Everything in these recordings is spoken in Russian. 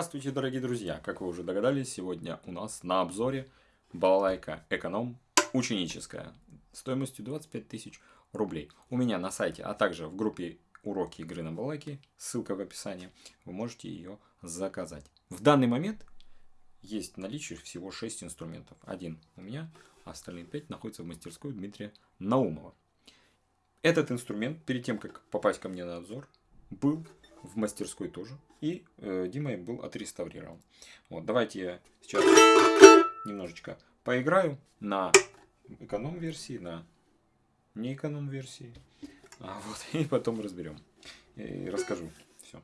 Здравствуйте, дорогие друзья! Как вы уже догадались, сегодня у нас на обзоре балалайка эконом ученическая стоимостью 25 тысяч рублей. У меня на сайте, а также в группе уроки игры на балалайке, ссылка в описании, вы можете ее заказать. В данный момент есть в наличии всего 6 инструментов. Один у меня, а остальные 5 находятся в мастерской Дмитрия Наумова. Этот инструмент, перед тем, как попасть ко мне на обзор, был в мастерской тоже. И э, Димой был отреставрирован. Вот, давайте я сейчас немножечко поиграю на эконом-версии, на не эконом-версии. А, вот, и потом разберем. И расскажу все.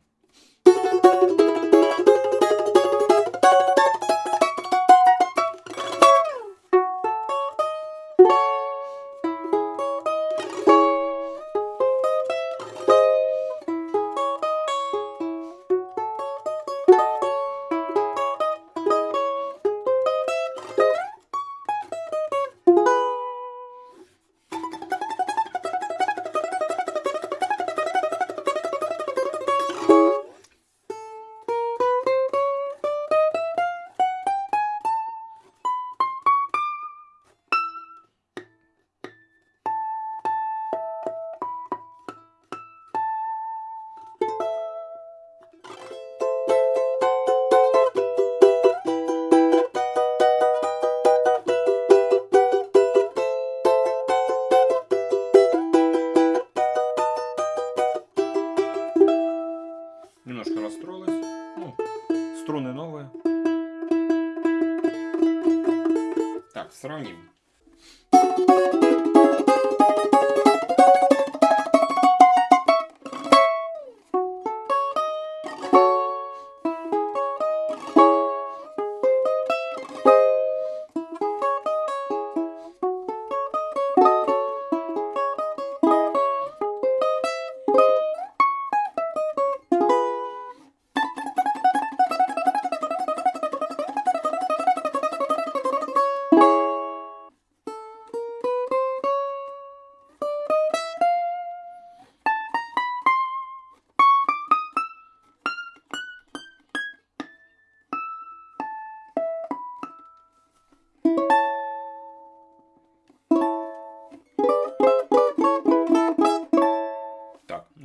Так,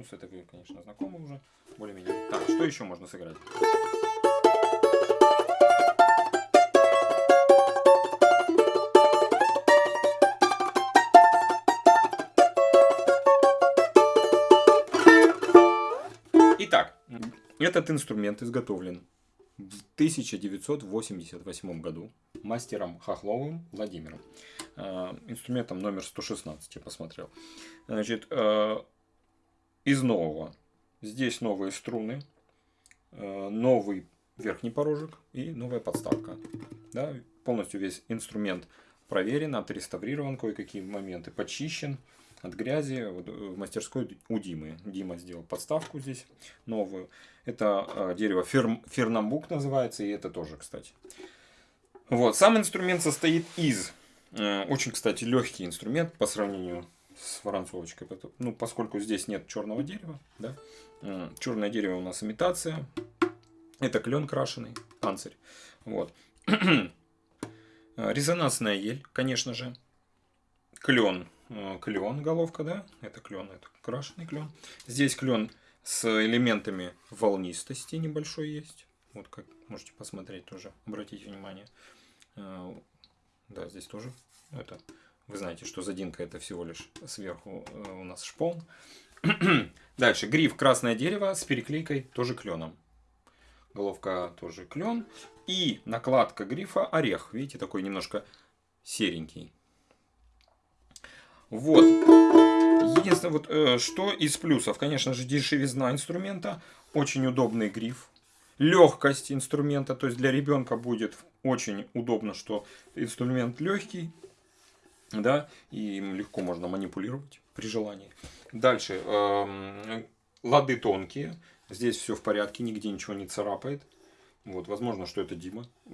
ну с этой конечно, знакомы уже, более-менее. Так, что еще можно сыграть? Итак, этот инструмент изготовлен в 1988 году мастером Хохловым Владимиром. Э, Инструментом номер 116 я посмотрел. Значит, э, из нового. Здесь новые струны, э, новый верхний порожек и новая подставка. Да, полностью весь инструмент проверен, отреставрирован, кое-какие моменты почищен от грязи. Вот в мастерской у Димы. Дима сделал подставку здесь новую. Это э, дерево фер, фернамбук называется, и это тоже, кстати. Вот, сам инструмент состоит из, э, очень, кстати, легкий инструмент по сравнению с францовочкой. Ну, поскольку здесь нет черного дерева, да, черное дерево у нас имитация. Это клен крашеный, панцирь. Вот. Резонансная ель, конечно же. Клен, клен головка, да, это клен, это крашеный клен. Здесь клен с элементами волнистости небольшой есть. Вот как можете посмотреть тоже, обратите внимание. Да, здесь тоже это вы знаете, что задинка это всего лишь сверху э, у нас шпон. Дальше гриф красное дерево с переклейкой тоже кленом. Головка тоже клен. И накладка грифа орех. Видите, такой немножко серенький. Вот. Единственное, вот, э, что из плюсов, конечно же, дешевизна инструмента. Очень удобный гриф. Легкость инструмента, то есть для ребенка будет очень удобно, что инструмент легкий да, и им легко можно манипулировать при желании. Дальше, э, лады тонкие, здесь все в порядке, нигде ничего не царапает. Вот, возможно, что это Дима э,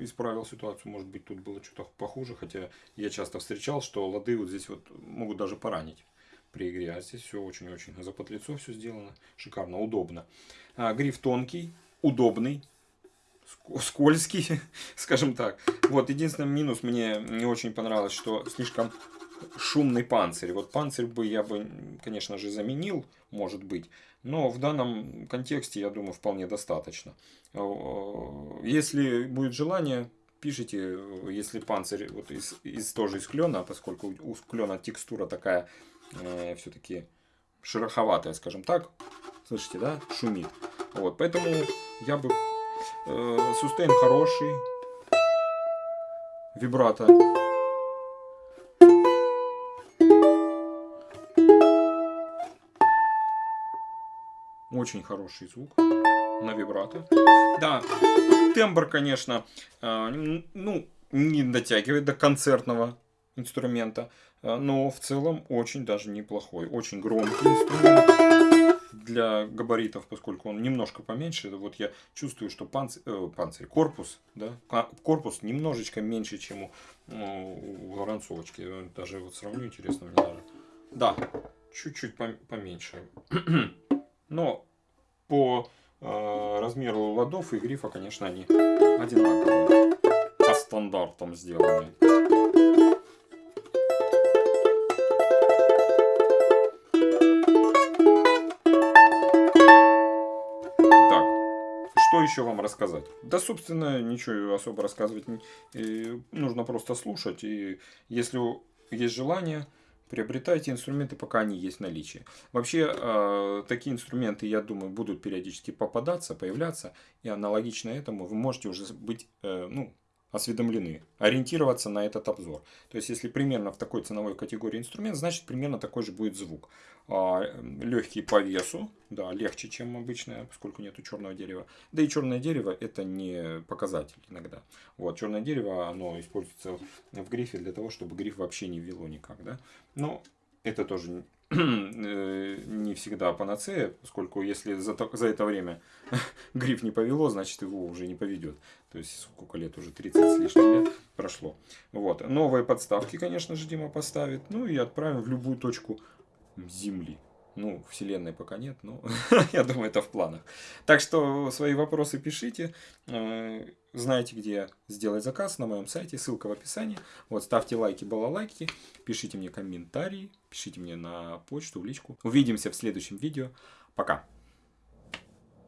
исправил ситуацию, может быть, тут было что-то похуже, хотя я часто встречал, что лады вот здесь вот могут даже поранить при игре, а здесь все очень-очень запотлицо все сделано, шикарно, удобно. А, гриф тонкий, удобный, скользкий, скажем так. Вот, единственный минус мне не очень понравилось, что слишком шумный панцирь. Вот панцирь бы я бы, конечно же, заменил, может быть. Но в данном контексте, я думаю, вполне достаточно. Если будет желание, пишите, если панцирь вот из, из тоже из клена, поскольку у клена текстура такая э, все-таки шероховатая, скажем так. Слышите, да? Шумит. Вот, поэтому я бы... Э, сустейн хороший. Вибрато. Очень хороший звук на вибрато. Да, тембр, конечно, э, ну, не дотягивает до концертного инструмента, э, но в целом очень даже неплохой. Очень громкий инструмент для габаритов, поскольку он немножко поменьше. Вот я чувствую, что панцирь, э, панцирь корпус, да, корпус немножечко меньше, чем у, у воронцовочки. Даже вот сравню, интересно мне даже. Да, чуть-чуть поменьше. Но по э, размеру ладов и грифа, конечно, они одинаковые. По стандартам сделаны. Еще вам рассказать? Да, собственно, ничего особо рассказывать не нужно просто слушать. И если есть желание, приобретайте инструменты, пока они есть в наличии. Вообще, э, такие инструменты, я думаю, будут периодически попадаться, появляться. И аналогично этому вы можете уже быть, э, ну, осведомлены, ориентироваться на этот обзор. То есть, если примерно в такой ценовой категории инструмент, значит, примерно такой же будет звук. А, легкий по весу, да, легче, чем обычное, поскольку нету черного дерева. Да и черное дерево это не показатель иногда. Вот, черное дерево, оно используется в грифе для того, чтобы гриф вообще не вело никак, да. Но это тоже не всегда панацея, поскольку если за, за это время гриф не повело, значит его уже не поведет. То есть сколько лет уже, 30 с лишним лет прошло. Вот. Новые подставки, конечно же, Дима поставит. Ну и отправим в любую точку Земли. Ну, Вселенной пока нет, но я думаю, это в планах. Так что свои вопросы пишите. Знаете, где сделать заказ на моем сайте. Ссылка в описании. Вот, ставьте лайки, балалайки. Пишите мне комментарии. Пишите мне на почту, в личку. Увидимся в следующем видео. Пока.